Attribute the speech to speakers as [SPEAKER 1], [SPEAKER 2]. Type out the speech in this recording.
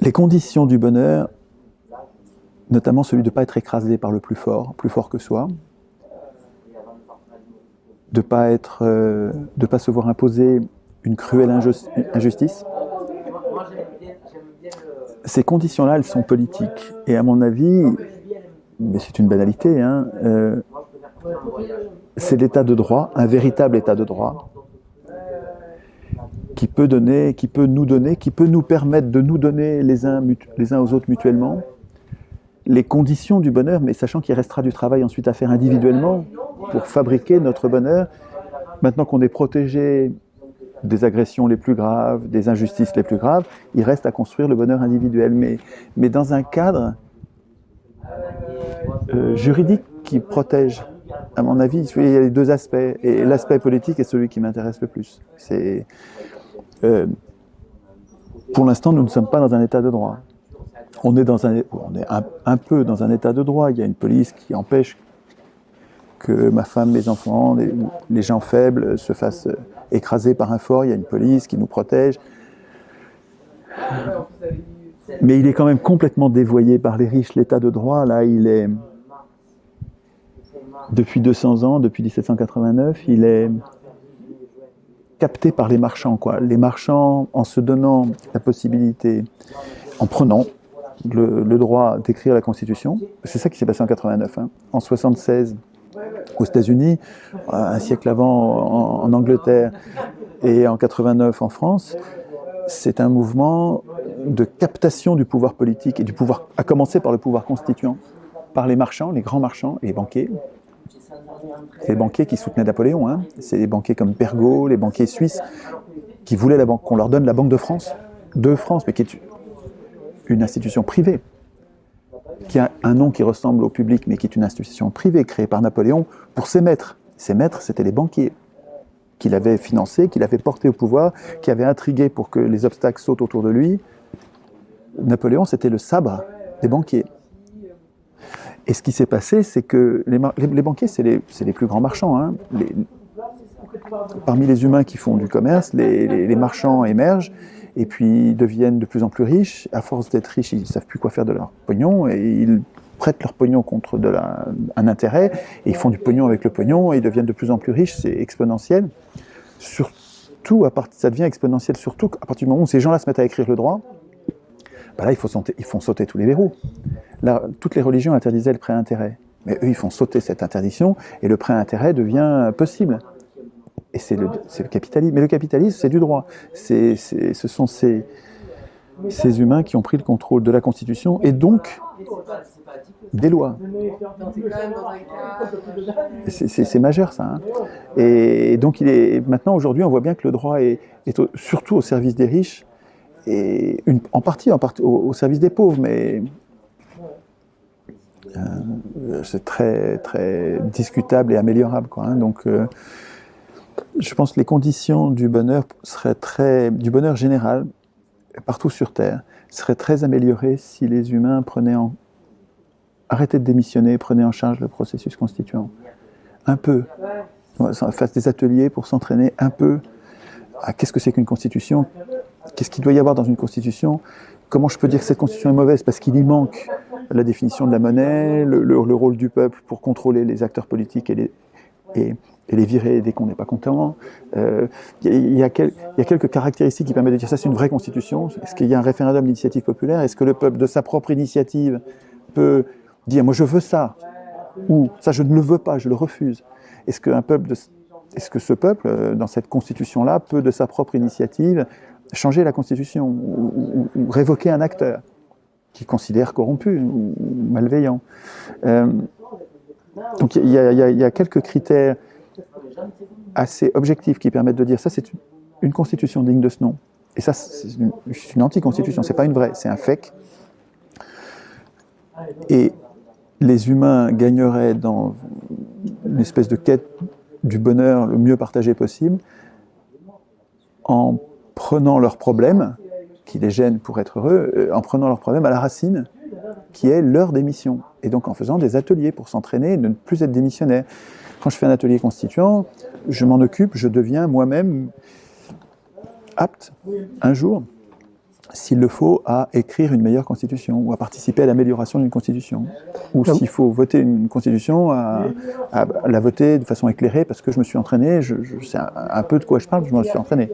[SPEAKER 1] les conditions du bonheur, notamment celui de ne pas être écrasé par le plus fort, plus fort que soi, de ne pas, être, euh, pas se voir imposer une cruelle injustice. Ces conditions-là, elles sont politiques. Et à mon avis, mais c'est une banalité, hein, euh, c'est l'état de droit, un véritable état de droit, qui peut, donner, qui peut nous donner, qui peut nous permettre de nous donner les uns, les uns aux autres mutuellement les conditions du bonheur, mais sachant qu'il restera du travail ensuite à faire individuellement pour fabriquer notre bonheur. Maintenant qu'on est protégé des agressions les plus graves, des injustices les plus graves, il reste à construire le bonheur individuel, mais, mais dans un cadre euh, juridique qui protège. À mon avis, il y a les deux aspects, et l'aspect politique est celui qui m'intéresse le plus. C'est euh, pour l'instant, nous ne sommes pas dans un état de droit. On est, dans un, on est un, peu dans un état de droit. Il y a une police qui empêche que ma femme, mes enfants, les, gens faibles se fassent écraser par un fort. Il y a une police qui nous protège. Mais il est quand même complètement dévoyé par les riches. L'état de droit, là, il est... Depuis 200 ans, depuis 1789, il est capté par les marchands. Les marchands, en se donnant la possibilité, en prenant le, droit d'écrire la Constitution, c'est ça qui s'est passé en 89. Hein. En 76, aux États-Unis, un siècle avant en, Angleterre et en 89 en France, c'est un mouvement de captation du pouvoir politique et du pouvoir, à commencer par le pouvoir constituant, par les marchands, les grands marchands les banquiers, les banquiers qui soutenaient Napoléon. Hein. C'est les banquiers comme Pergaud, les banquiers suisses, qui voulaient qu'on leur donne la Banque de France, de France, mais qui est une institution privée, qui a un nom qui ressemble au public, mais qui est une institution privée créée par Napoléon pour ses maîtres. Ses maîtres, c'était les banquiers qu'il avait financés, qu'il avait portés au pouvoir, qui avaient intrigué pour que les obstacles sautent autour de lui. Napoléon, c'était le sabre des banquiers. Et ce qui s'est passé, c'est que les, banquiers, c'est les, plus grands marchands. Hein. parmi les humains qui font du commerce, les, marchands émergent et puis deviennent de plus en plus riches. À force d'être riches, ils ne savent plus quoi faire de leur pognon et ils prêtent leur pognon contre un intérêt et ils font du pognon avec le pognon et ils deviennent de plus en plus riches. C'est exponentiel. Surtout, ça devient exponentiel surtout à partir du moment où ces gens-là se mettent à écrire le droit. Ben là, il faut ils font sauter tous les verrous toutes les religions interdisaient le prêt intérêt. Mais eux, ils font sauter cette interdiction et le prêt intérêt devient possible. Et c'est le, capitalisme. Mais le capitalisme, c'est du droit. ce sont ces, humains qui ont pris le contrôle de la Constitution et donc des lois. C'est majeur ça. Hein. Et donc il est, maintenant, aujourd'hui, on voit bien que le droit est, surtout au service des riches et en partie, partie au service des pauvres, mais c'est très, très discutable et améliorable. Hein. Donc, euh, je pense que les conditions du bonheur seraient très, du bonheur général, partout sur Terre, seraient très améliorées si les humains prenaient en, arrêtaient de démissionner, prenaient en charge le processus constituant. Un peu. Fassent des ateliers pour s'entraîner un peu à qu'est-ce que c'est qu'une constitution, qu'est-ce qu'il doit y avoir dans une constitution, comment je peux dire que cette constitution est mauvaise? Parce qu'il y manque la définition de la monnaie, le, rôle du peuple pour contrôler les acteurs politiques et les, virer dès qu'on n'est pas content. Euh, il y, a quelques caractéristiques qui permettent de dire ça c'est une vraie constitution. Est-ce qu'il y a un référendum d'initiative populaire? Est-ce que le peuple de sa propre initiative peut dire moi je veux ça? Ou ça je ne le veux pas, je le refuse Est-ce qu'un peuple est-ce que ce peuple, euh, dans cette constitution-là, peut de sa propre initiative changer la constitution ou révoquer un acteur qui considère corrompu ou malveillant. Euh, donc il y, a quelques critères assez objectifs qui permettent de dire ça c'est une constitution digne de ce nom. Et ça c'est une, une anti-constitution, c'est pas une vraie, c'est un fake. Et les humains gagneraient dans une espèce de quête du bonheur le mieux partagé possible en prenant leurs problèmes qui les gênent pour être heureux, euh, en prenant leurs problèmes à la racine, qui est leur démission. Et donc en faisant des ateliers pour s'entraîner et ne plus être démissionnaire. Quand je fais un atelier constituant, je m'en occupe, je deviens moi-même apte, un jour, s'il le faut, à écrire une meilleure constitution ou à participer à l'amélioration d'une constitution. Ou s'il faut voter une constitution, à, à, la voter de façon éclairée parce que je me suis entraîné, je, je sais un, un peu de quoi je parle, je me suis entraîné.